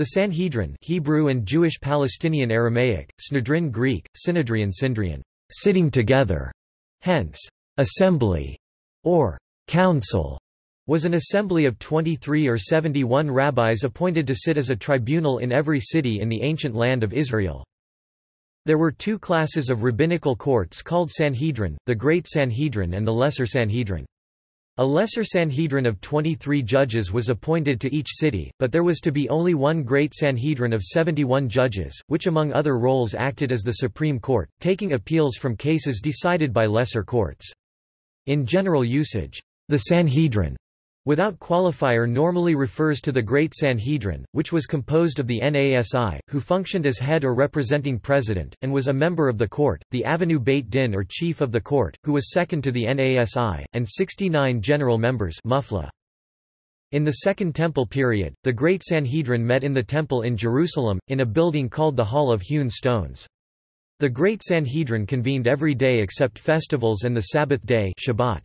The Sanhedrin Hebrew and Jewish Palestinian Aramaic, Snedrin Greek, Synedrian Syndrian, sitting together, hence, assembly, or council, was an assembly of 23 or 71 rabbis appointed to sit as a tribunal in every city in the ancient land of Israel. There were two classes of rabbinical courts called Sanhedrin, the Great Sanhedrin and the Lesser Sanhedrin. A lesser Sanhedrin of 23 judges was appointed to each city, but there was to be only one great Sanhedrin of 71 judges, which among other roles acted as the Supreme Court, taking appeals from cases decided by lesser courts. In general usage, the Sanhedrin without qualifier normally refers to the Great Sanhedrin, which was composed of the Nasi, who functioned as head or representing president, and was a member of the court, the Avenue Beit Din or chief of the court, who was second to the Nasi, and 69 general members mufla. In the Second Temple period, the Great Sanhedrin met in the Temple in Jerusalem, in a building called the Hall of Hewn Stones. The Great Sanhedrin convened every day except festivals and the Sabbath day Shabbat.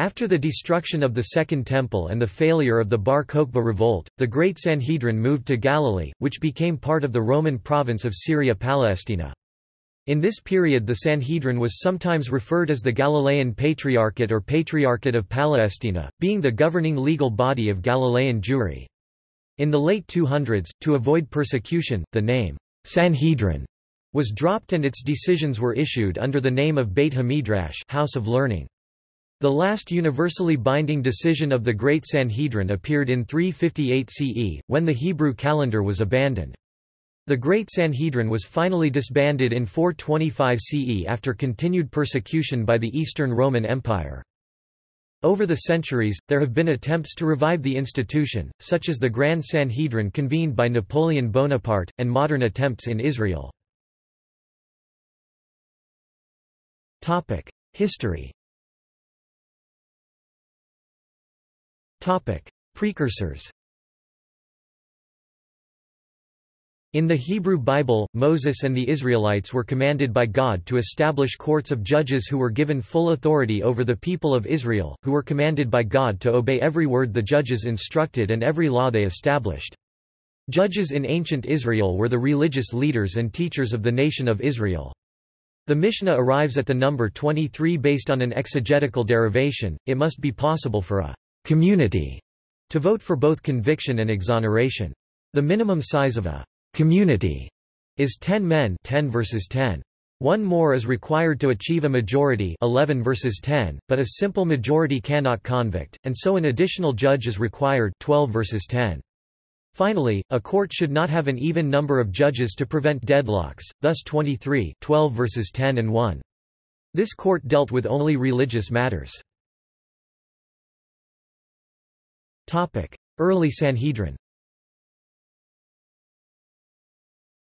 After the destruction of the Second Temple and the failure of the Bar Kokhba revolt, the Great Sanhedrin moved to Galilee, which became part of the Roman province of Syria Palestina. In this period the Sanhedrin was sometimes referred as the Galilean Patriarchate or Patriarchate of Palestina, being the governing legal body of Galilean Jewry. In the late 200s, to avoid persecution, the name, Sanhedrin, was dropped and its decisions were issued under the name of Beit HaMidrash House of Learning. The last universally binding decision of the Great Sanhedrin appeared in 358 CE, when the Hebrew calendar was abandoned. The Great Sanhedrin was finally disbanded in 425 CE after continued persecution by the Eastern Roman Empire. Over the centuries, there have been attempts to revive the institution, such as the Grand Sanhedrin convened by Napoleon Bonaparte, and modern attempts in Israel. History Topic: Precursors. In the Hebrew Bible, Moses and the Israelites were commanded by God to establish courts of judges who were given full authority over the people of Israel, who were commanded by God to obey every word the judges instructed and every law they established. Judges in ancient Israel were the religious leaders and teachers of the nation of Israel. The Mishnah arrives at the number 23 based on an exegetical derivation, it must be possible for a community to vote for both conviction and exoneration. The minimum size of a community is 10 men 10 versus 10. One more is required to achieve a majority 11 versus 10, but a simple majority cannot convict, and so an additional judge is required 12 versus 10. Finally, a court should not have an even number of judges to prevent deadlocks, thus 23 12 versus 10 and 1. This court dealt with only religious matters. Early Sanhedrin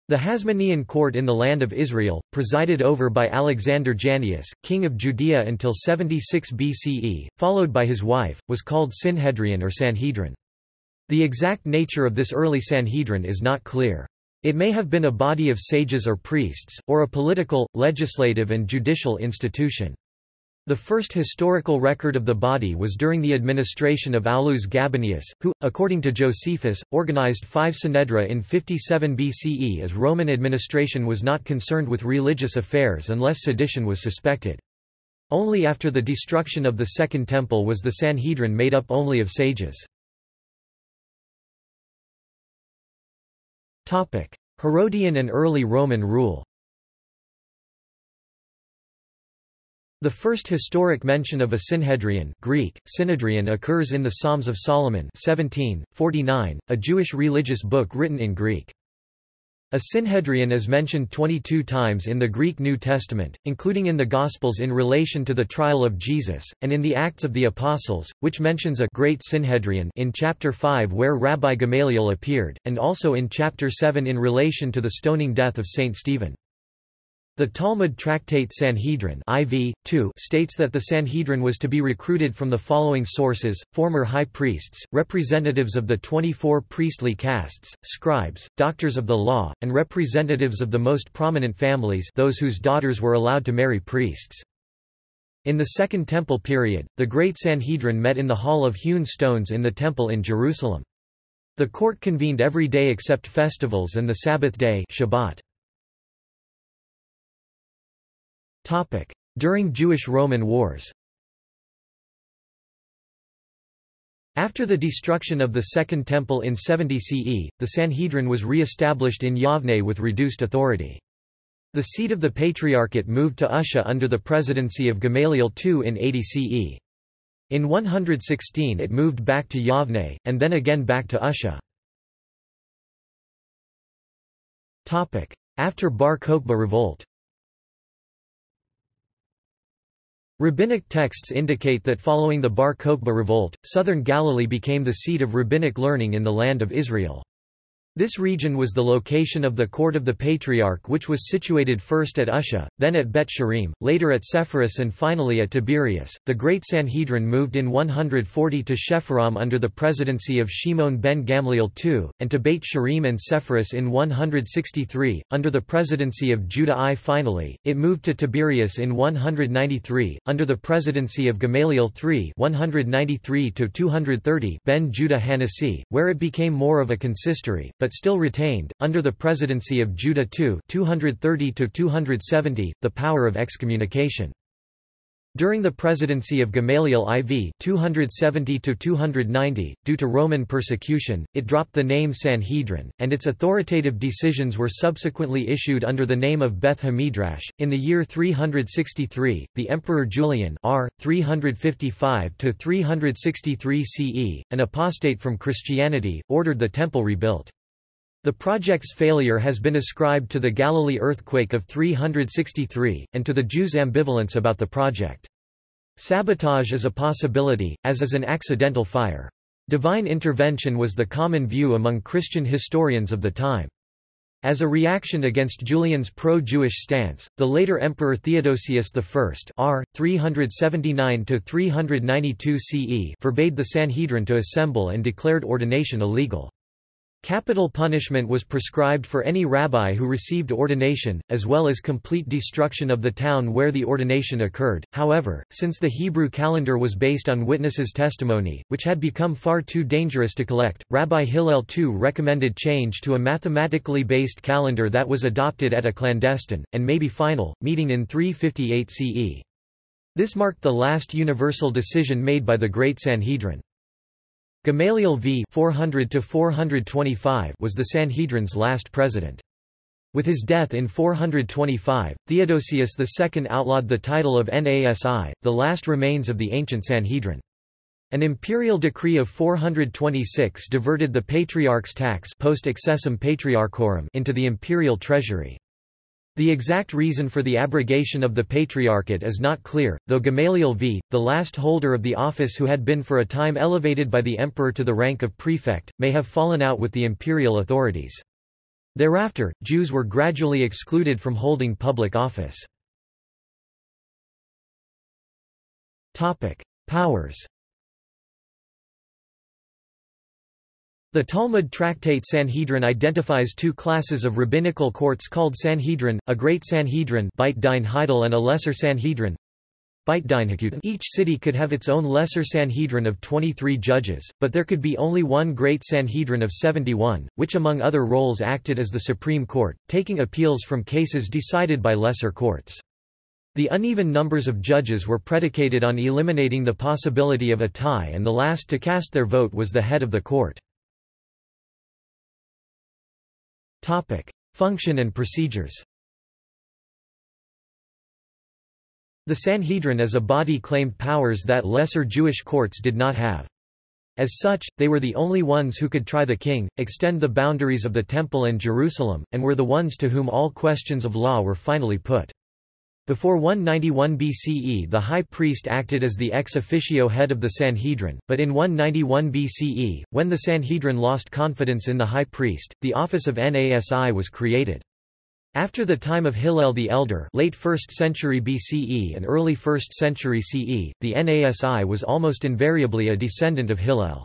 The Hasmonean court in the land of Israel, presided over by Alexander Jannaeus, king of Judea until 76 BCE, followed by his wife, was called Synhedrion or Sanhedrin. The exact nature of this early Sanhedrin is not clear. It may have been a body of sages or priests, or a political, legislative and judicial institution. The first historical record of the body was during the administration of Aulus Gabinius, who, according to Josephus, organized five synedra in 57 BCE as Roman administration was not concerned with religious affairs unless sedition was suspected. Only after the destruction of the Second Temple was the Sanhedrin made up only of sages. Herodian and early Roman rule The first historic mention of a Synhedrion Greek, Synedrion occurs in the Psalms of Solomon 17, 49, a Jewish religious book written in Greek. A Synhedrion is mentioned 22 times in the Greek New Testament, including in the Gospels in relation to the trial of Jesus, and in the Acts of the Apostles, which mentions a Great Synhedrion in chapter 5 where Rabbi Gamaliel appeared, and also in chapter 7 in relation to the stoning death of Saint Stephen. The Talmud tractate Sanhedrin IV, 2 states that the Sanhedrin was to be recruited from the following sources, former high priests, representatives of the 24 priestly castes, scribes, doctors of the law, and representatives of the most prominent families those whose daughters were allowed to marry priests. In the Second Temple period, the Great Sanhedrin met in the Hall of Hewn Stones in the Temple in Jerusalem. The court convened every day except festivals and the Sabbath day Shabbat. During Jewish-Roman wars After the destruction of the Second Temple in 70 CE, the Sanhedrin was re-established in Yavne with reduced authority. The seat of the Patriarchate moved to Usha under the presidency of Gamaliel II in 80 CE. In 116 it moved back to Yavne, and then again back to Usha. After Bar Kokhba revolt Rabbinic texts indicate that following the Bar Kokhba revolt, southern Galilee became the seat of rabbinic learning in the land of Israel. This region was the location of the court of the Patriarch which was situated first at Usha, then at Beit She'arim, later at Sepphoris and finally at Tiberias. The Great Sanhedrin moved in 140 to Shefar'am under the presidency of Shimon ben Gamliel II, and to Beit She'arim and Sepphoris in 163, under the presidency of Judah I. Finally, it moved to Tiberias in 193, under the presidency of Gamaliel III 193 ben Judah Hanasi, where it became more of a consistory, but still retained, under the presidency of Judah II 230 the power of excommunication. During the presidency of Gamaliel IV 270 due to Roman persecution, it dropped the name Sanhedrin, and its authoritative decisions were subsequently issued under the name of Beth Hamidrash. In the year 363, the Emperor Julian R. 355–363 CE, an apostate from Christianity, ordered the temple rebuilt. The project's failure has been ascribed to the Galilee earthquake of 363, and to the Jews' ambivalence about the project. Sabotage is a possibility, as is an accidental fire. Divine intervention was the common view among Christian historians of the time. As a reaction against Julian's pro-Jewish stance, the later Emperor Theodosius I R. 379–392 CE forbade the Sanhedrin to assemble and declared ordination illegal. Capital punishment was prescribed for any rabbi who received ordination, as well as complete destruction of the town where the ordination occurred. However, since the Hebrew calendar was based on witnesses' testimony, which had become far too dangerous to collect, Rabbi Hillel II recommended change to a mathematically based calendar that was adopted at a clandestine, and maybe final, meeting in 358 CE. This marked the last universal decision made by the Great Sanhedrin. Gamaliel v 400 was the Sanhedrin's last president. With his death in 425, Theodosius II outlawed the title of Nasi, the last remains of the ancient Sanhedrin. An imperial decree of 426 diverted the patriarch's tax post excessum patriarchorum into the imperial treasury. The exact reason for the abrogation of the Patriarchate is not clear, though Gamaliel v. the last holder of the office who had been for a time elevated by the emperor to the rank of prefect, may have fallen out with the imperial authorities. Thereafter, Jews were gradually excluded from holding public office. Powers The Talmud tractate Sanhedrin identifies two classes of rabbinical courts called Sanhedrin, a great Sanhedrin and a lesser Sanhedrin. Each city could have its own lesser Sanhedrin of 23 judges, but there could be only one great Sanhedrin of 71, which among other roles acted as the Supreme Court, taking appeals from cases decided by lesser courts. The uneven numbers of judges were predicated on eliminating the possibility of a tie and the last to cast their vote was the head of the court. Topic: Function and procedures. The Sanhedrin as a body claimed powers that lesser Jewish courts did not have. As such, they were the only ones who could try the king, extend the boundaries of the Temple and Jerusalem, and were the ones to whom all questions of law were finally put. Before 191 BCE the high priest acted as the ex officio head of the Sanhedrin, but in 191 BCE, when the Sanhedrin lost confidence in the high priest, the office of Nasi was created. After the time of Hillel the Elder late 1st century BCE and early 1st century CE, the Nasi was almost invariably a descendant of Hillel.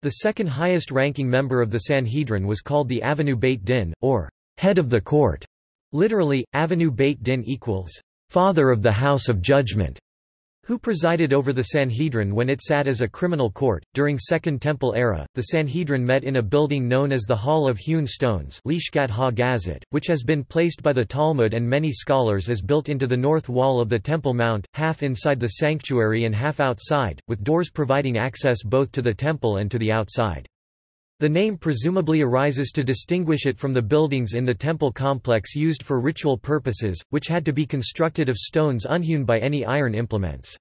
The second highest ranking member of the Sanhedrin was called the Avinu Beit Din, or head of the court. Literally, Avinu Beit Din equals, father of the house of judgment, who presided over the Sanhedrin when it sat as a criminal court. During Second Temple era, the Sanhedrin met in a building known as the Hall of Hewn Stones, which has been placed by the Talmud and many scholars as built into the north wall of the Temple Mount, half inside the sanctuary and half outside, with doors providing access both to the temple and to the outside. The name presumably arises to distinguish it from the buildings in the temple complex used for ritual purposes, which had to be constructed of stones unhewn by any iron implements.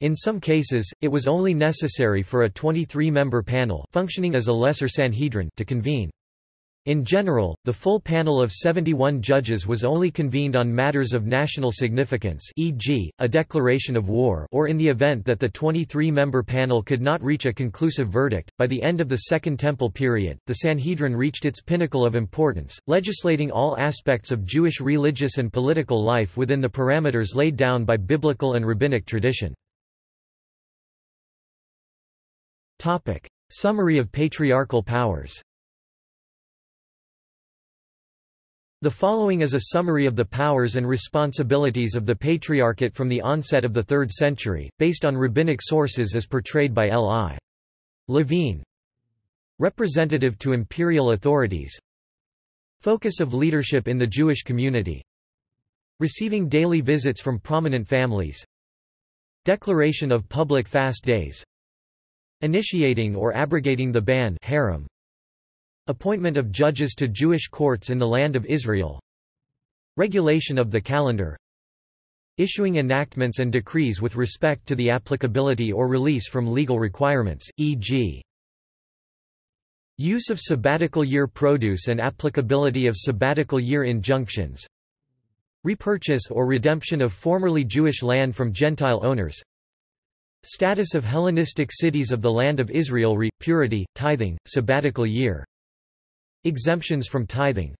In some cases, it was only necessary for a 23-member panel functioning as a lesser Sanhedrin to convene. In general, the full panel of 71 judges was only convened on matters of national significance e.g., a declaration of war or in the event that the 23-member panel could not reach a conclusive verdict. By the end of the Second Temple period, the Sanhedrin reached its pinnacle of importance, legislating all aspects of Jewish religious and political life within the parameters laid down by biblical and rabbinic tradition. Summary of patriarchal powers The following is a summary of the powers and responsibilities of the Patriarchate from the onset of the 3rd century, based on rabbinic sources as portrayed by L.I. Levine. Representative to imperial authorities. Focus of leadership in the Jewish community. Receiving daily visits from prominent families. Declaration of public fast days. Initiating or abrogating the ban herem, Appointment of judges to Jewish courts in the Land of Israel. Regulation of the calendar. Issuing enactments and decrees with respect to the applicability or release from legal requirements, e.g. Use of sabbatical year produce and applicability of sabbatical year injunctions. Repurchase or redemption of formerly Jewish land from Gentile owners. Status of Hellenistic cities of the Land of Israel re, purity, tithing, sabbatical year Exemptions from tithing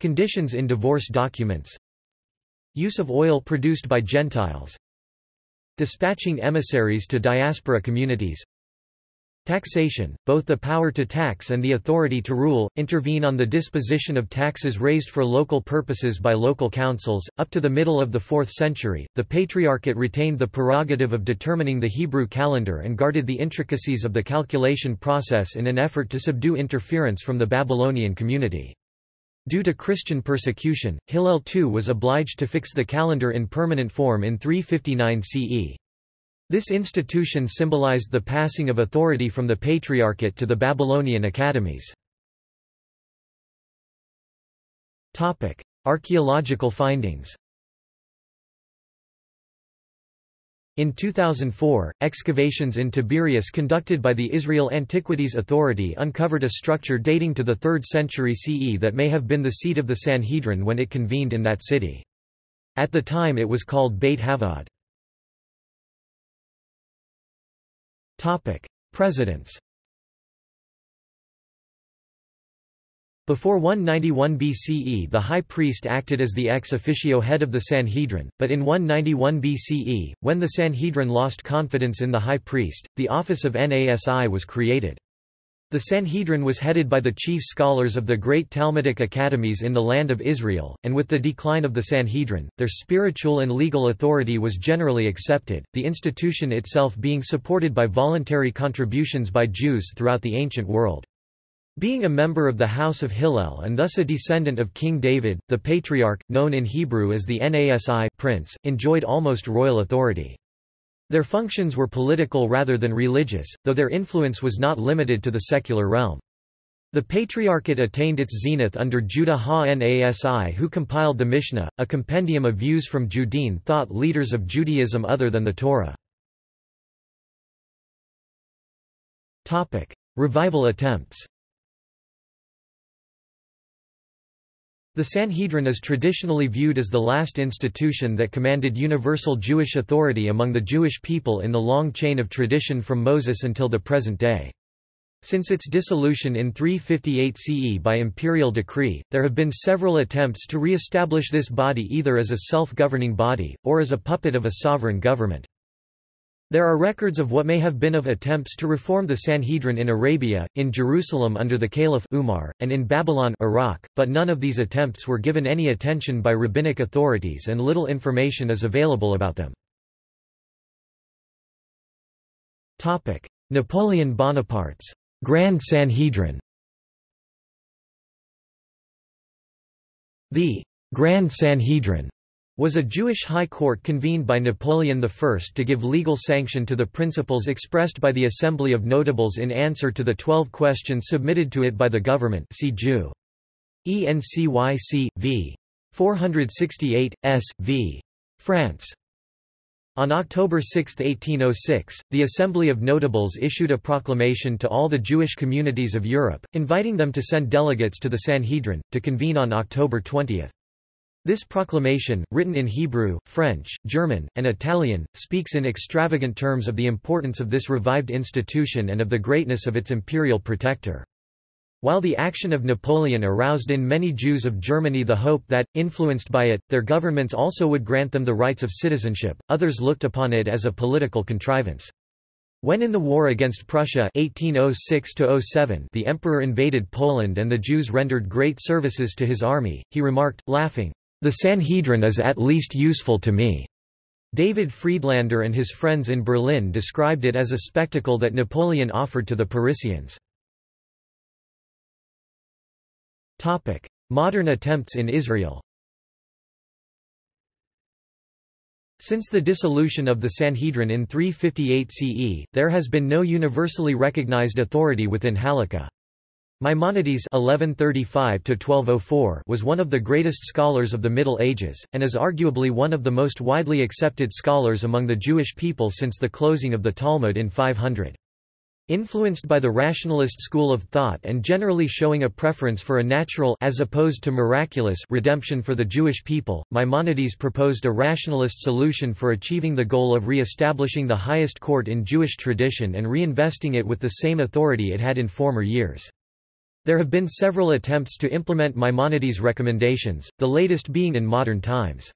Conditions in divorce documents Use of oil produced by Gentiles Dispatching emissaries to diaspora communities Taxation, both the power to tax and the authority to rule, intervene on the disposition of taxes raised for local purposes by local councils. Up to the middle of the 4th century, the Patriarchate retained the prerogative of determining the Hebrew calendar and guarded the intricacies of the calculation process in an effort to subdue interference from the Babylonian community. Due to Christian persecution, Hillel II was obliged to fix the calendar in permanent form in 359 CE. This institution symbolized the passing of authority from the Patriarchate to the Babylonian academies. Archaeological findings In 2004, excavations in Tiberias conducted by the Israel Antiquities Authority uncovered a structure dating to the 3rd century CE that may have been the seat of the Sanhedrin when it convened in that city. At the time it was called Beit Havad. Presidents Before 191 BCE the high priest acted as the ex officio head of the Sanhedrin, but in 191 BCE, when the Sanhedrin lost confidence in the high priest, the office of Nasi was created. The Sanhedrin was headed by the chief scholars of the great Talmudic academies in the land of Israel, and with the decline of the Sanhedrin, their spiritual and legal authority was generally accepted, the institution itself being supported by voluntary contributions by Jews throughout the ancient world. Being a member of the House of Hillel and thus a descendant of King David, the Patriarch, known in Hebrew as the Nasi prince, enjoyed almost royal authority. Their functions were political rather than religious, though their influence was not limited to the secular realm. The Patriarchate attained its zenith under Judah ha-Nasi who compiled the Mishnah, a compendium of views from Judean thought leaders of Judaism other than the Torah. Revival attempts The Sanhedrin is traditionally viewed as the last institution that commanded universal Jewish authority among the Jewish people in the long chain of tradition from Moses until the present day. Since its dissolution in 358 CE by imperial decree, there have been several attempts to re-establish this body either as a self-governing body, or as a puppet of a sovereign government. There are records of what may have been of attempts to reform the Sanhedrin in Arabia, in Jerusalem under the Caliph Umar, and in Babylon Iraq, but none of these attempts were given any attention by rabbinic authorities and little information is available about them. Napoleon Bonaparte's Grand Sanhedrin The Grand Sanhedrin was a Jewish high court convened by Napoleon I to give legal sanction to the principles expressed by the Assembly of Notables in answer to the twelve questions submitted to it by the government see Jew. ENCYC, v. 468, s. v. France. On October 6, 1806, the Assembly of Notables issued a proclamation to all the Jewish communities of Europe, inviting them to send delegates to the Sanhedrin, to convene on October 20. This proclamation, written in Hebrew, French, German, and Italian, speaks in extravagant terms of the importance of this revived institution and of the greatness of its imperial protector. While the action of Napoleon aroused in many Jews of Germany the hope that, influenced by it, their governments also would grant them the rights of citizenship, others looked upon it as a political contrivance. When in the war against Prussia 1806 the emperor invaded Poland and the Jews rendered great services to his army, he remarked, laughing, the Sanhedrin is at least useful to me. David Friedlander and his friends in Berlin described it as a spectacle that Napoleon offered to the Parisians. Modern attempts in Israel Since the dissolution of the Sanhedrin in 358 CE, there has been no universally recognized authority within Halakha. Maimonides (1135–1204) was one of the greatest scholars of the Middle Ages, and is arguably one of the most widely accepted scholars among the Jewish people since the closing of the Talmud in 500. Influenced by the rationalist school of thought and generally showing a preference for a natural as opposed to miraculous redemption for the Jewish people, Maimonides proposed a rationalist solution for achieving the goal of re-establishing the highest court in Jewish tradition and reinvesting it with the same authority it had in former years. There have been several attempts to implement Maimonides' recommendations, the latest being in modern times.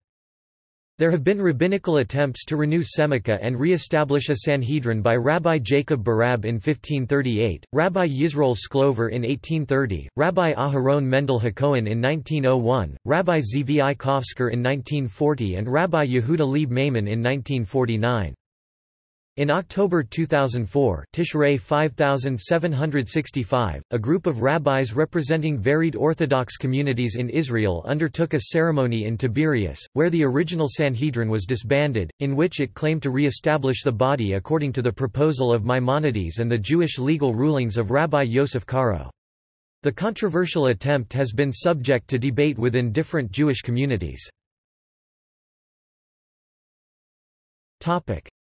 There have been rabbinical attempts to renew Semicha and re-establish a Sanhedrin by Rabbi Jacob Berab in 1538, Rabbi Yisroel Shklover in 1830, Rabbi Aharon Mendel Hakohen in 1901, Rabbi Zvi Kovsker in 1940 and Rabbi Yehuda Leib Maimon in 1949. In October 2004 Tishrei 5765, a group of rabbis representing varied Orthodox communities in Israel undertook a ceremony in Tiberias, where the original Sanhedrin was disbanded, in which it claimed to re-establish the body according to the proposal of Maimonides and the Jewish legal rulings of Rabbi Yosef Karo. The controversial attempt has been subject to debate within different Jewish communities.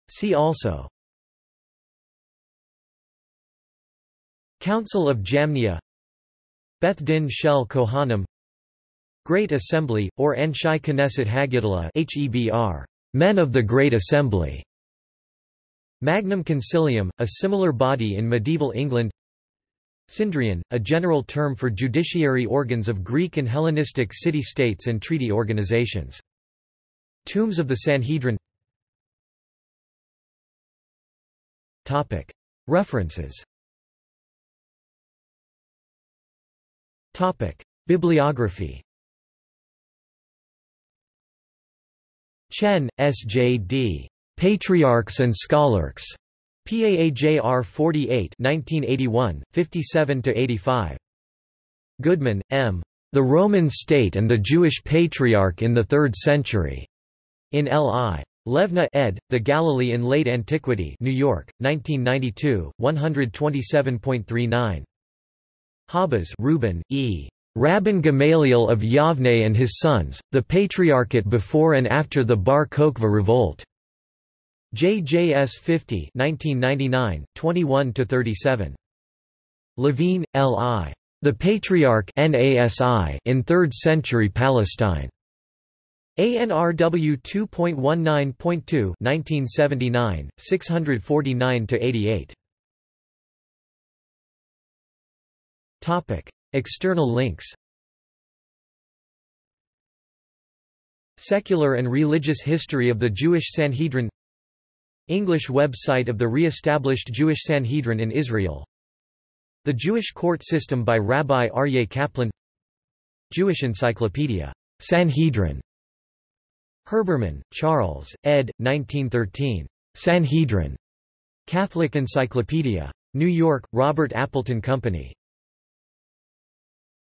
See also. Council of Jamnia. Beth Din Shel Kohanim. Great Assembly, or Anshei Knesset HaGedolah HEBR, Men of the Great Assembly. Magnum Concilium, a similar body in medieval England. Synedrion, a general term for judiciary organs of Greek and Hellenistic city-states and treaty organizations. Tombs of the Sanhedrin References Bibliography Chen, S. J. D. Patriarchs and Scholarchs. PAAJR 48 1981, 57–85. Goodman, M. The Roman State and the Jewish Patriarch in the Third Century. In L.I. Levine ed., The Galilee in Late Antiquity New York, 1992, 127.39. Habas Reuben, E. Rabban Gamaliel of Yavne and his sons, the Patriarchate before and after the Bar Kokhba revolt. JJS 50 1999, 21–37. Levine, L.I. The Patriarch in Third Century Palestine. ANRW 2.19.2 1979, 649–88. External links. Secular and religious history of the Jewish Sanhedrin. English website of the re-established Jewish Sanhedrin in Israel. The Jewish court system by Rabbi Aryeh Kaplan. Jewish Encyclopedia. Sanhedrin Herbermann, Charles, ed. 1913. Sanhedrin. Catholic Encyclopedia. New York, Robert Appleton Company.